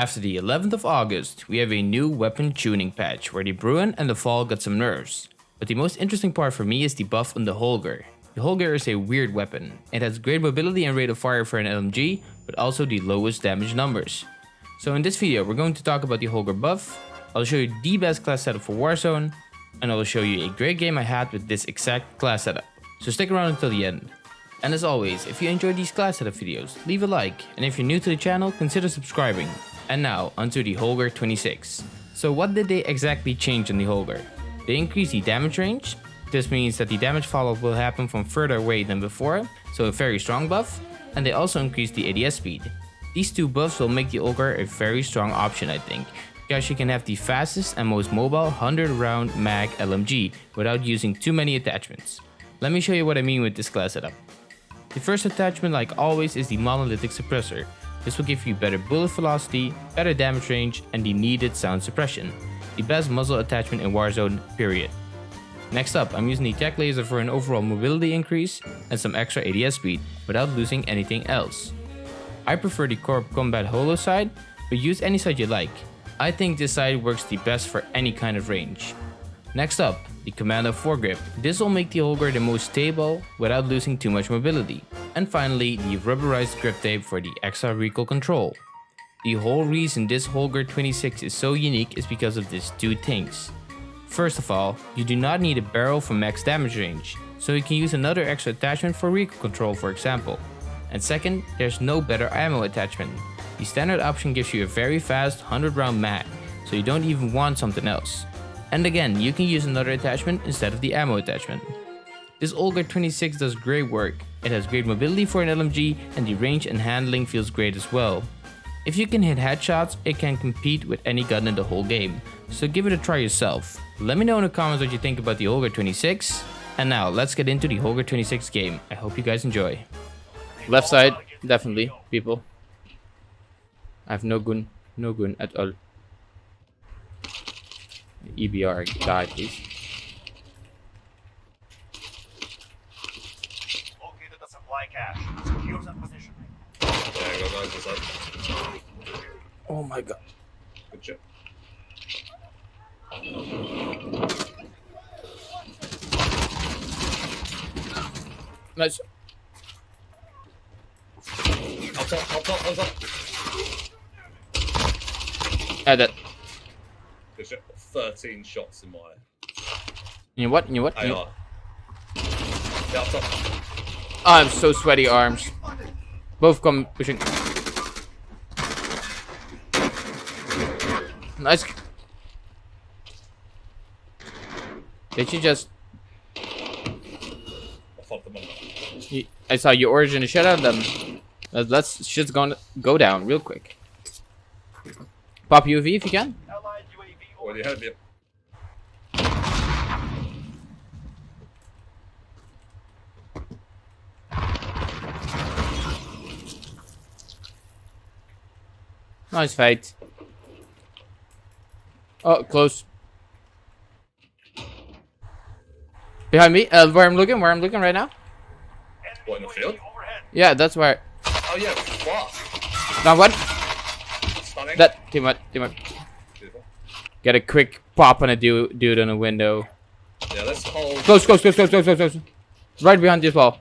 After the 11th of August, we have a new weapon tuning patch where the Bruen and the FAL got some nerfs. But the most interesting part for me is the buff on the Holger. The Holger is a weird weapon. It has great mobility and rate of fire for an LMG, but also the lowest damage numbers. So in this video, we're going to talk about the Holger buff, I'll show you the best class setup for Warzone, and I will show you a great game I had with this exact class setup. So stick around until the end. And as always, if you enjoyed these class setup videos, leave a like, and if you're new to the channel, consider subscribing. And now, onto the Holger 26. So what did they exactly change in the Holger? They increased the damage range, this means that the damage fallout will happen from further away than before, so a very strong buff, and they also increased the ADS speed. These two buffs will make the Holger a very strong option I think, because you can have the fastest and most mobile 100 round mag LMG without using too many attachments. Let me show you what I mean with this class setup. The first attachment like always is the monolithic suppressor. This will give you better bullet velocity, better damage range and the needed sound suppression. The best muzzle attachment in Warzone period. Next up, I'm using the tech laser for an overall mobility increase and some extra ADS speed without losing anything else. I prefer the Corp Combat Holo side, but use any side you like. I think this side works the best for any kind of range. Next up, the Commando foregrip. This will make the Holger the most stable without losing too much mobility. And finally, the rubberized grip tape for the extra recoil control. The whole reason this Holger 26 is so unique is because of these two things. First of all, you do not need a barrel for max damage range, so you can use another extra attachment for recoil control for example. And second, there's no better ammo attachment. The standard option gives you a very fast 100 round mag, so you don't even want something else. And again, you can use another attachment instead of the ammo attachment. This Holger 26 does great work, it has great mobility for an LMG and the range and handling feels great as well. If you can hit headshots, it can compete with any gun in the whole game, so give it a try yourself. Let me know in the comments what you think about the Holger 26. And now, let's get into the Holger 26 game. I hope you guys enjoy. Left side, definitely, people. I have no gun, no gun at all. EBR, die please. Located the supply cache. Secure that position. Yeah, I got guys inside. Oh my god. Good job. Nice. Up top, up top, up top. Add that. Good shot. 13 shots in my You know what? You know what? You. Yeah, I'm so sweaty arms. Both come pushing. Nice. Did you just? I fucked them you- I saw you origin a shit out them. Let- Let's shit's gonna go down real quick. Pop UV if you can. Allied UAV Already heard you. Nice fight. Oh, close. Behind me, uh, where I'm looking, where I'm looking right now. What, in the field? Yeah, that's where. Oh yeah, what? Now what? Stunning. That too much, too much. Beautiful. Get a quick pop on a dude, dude on a window. Yeah, let's hold. Close, close, close, close, close, close, close. Right behind this wall.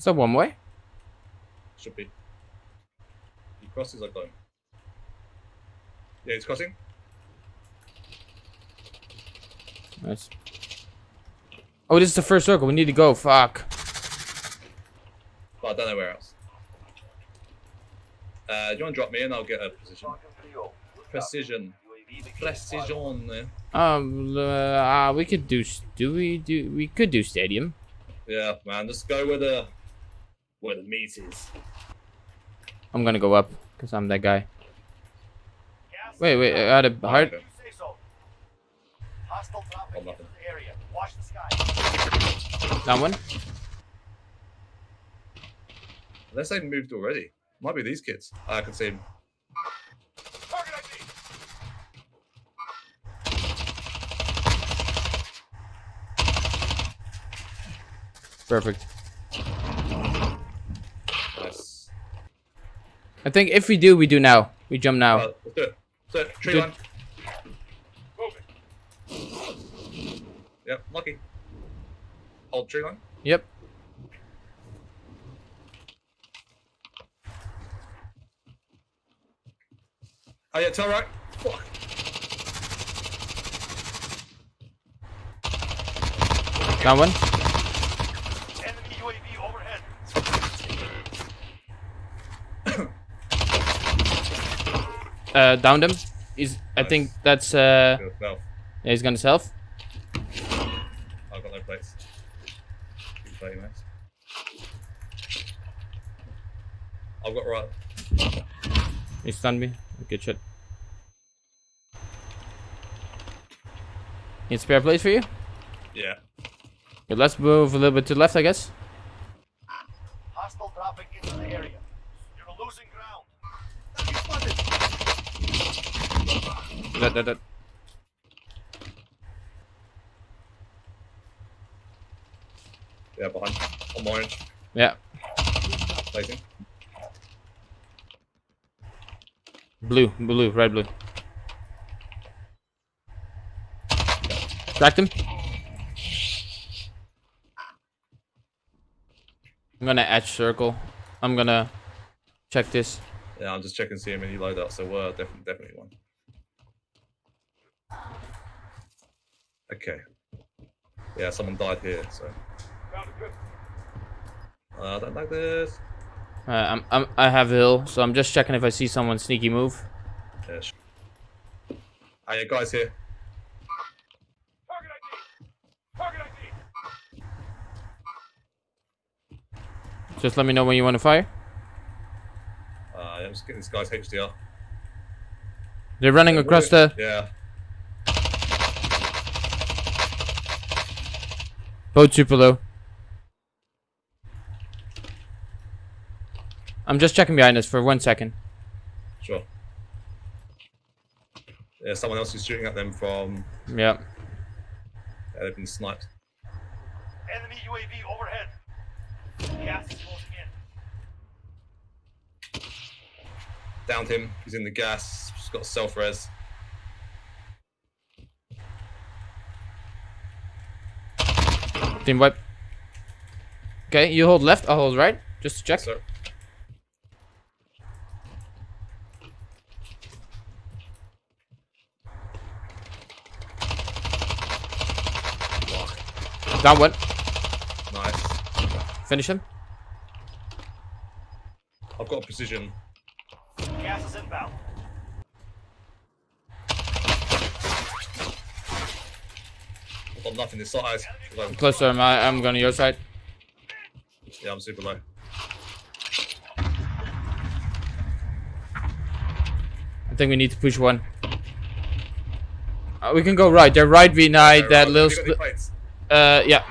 Returning to. Is that one way? Should be. He crosses, got him. Yeah, he's crossing. Nice. Oh, this is the first circle. We need to go. Fuck. But I don't know where else. Uh, do you want to drop me and I'll get a position? Precision. UAV beginning flight. Precision. Um, uh, uh, we could do. Do we do? We could do stadium. Yeah, man, just go with the where the meat is. I'm gonna go up because I'm that guy. Wait, wait. I had a heart. Okay. You say so. Hostile traffic the area. Watch the sky. That one. Unless they moved already. Might be these kids. Ah, I can see him. Perfect. Nice. I think if we do, we do now. We jump now. Uh, let's do it. Let's do it. Tree line. Moving. Yep, lucky. Hold tree line. Yep. Oh yeah, tell right. Fuck. Down one. Enemy UAV overhead. Uh, downed him. He's. I think that's. Uh, Good, well, yeah, he's gonna self. I've got no plates. Keep playing, mate. I've got right. He stunned me. Good shit. Need spare place for you? Yeah. Good, let's move a little bit to the left, I guess. Hostile dropping into the area. You're losing ground. That, that, that. Yeah, behind. On orange. Yeah. Blue, blue, red, blue. Cracked him. I'm gonna etch circle. I'm gonna check this. Yeah, I'm just checking see him in loadout, so we're definitely definitely one. Okay. Yeah, someone died here, so Found a good. uh, I don't like this. Uh, I'm, I'm, I have a hill, so I'm just checking if I see someone sneaky move. Yeah. Ah, yeah, guys here. Target ID. Target ID. Just let me know when you want to fire. Uh, yeah, I'm just getting this guy's HDR. They're running across the Yeah. Boat super low. I'm just checking behind us for one second. Sure. Yeah, someone else is shooting at them from. Yeah. Yeah, they've been sniped. Enemy UAV overhead. Gas is closing in. Downed him. He's in the gas. He's got self res. Team wipe. Okay, you hold left, I'll hold right. Just to check. So, Down one. nice. Finish him. I've got a precision. Gas is inbound. Nothing this size. Closer, I'm, I'm going to your side. Yeah, I'm super low. I think we need to push one. Uh, we can go right. They're right behind that Alright, little. have you got any split- plates? Uh, yeah.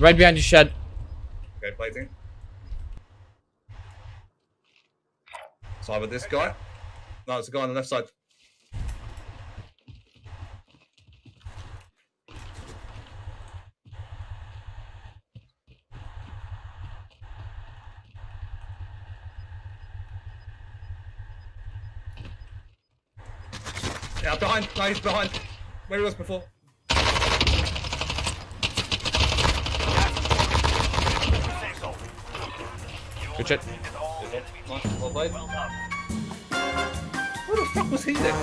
Right behind the shed. Okay, plating. So either this guy. No, it's a guy on the left side. Yeah, behind. No, he's behind. Where he was before. Good shit. Well played. Where the fuck was he then?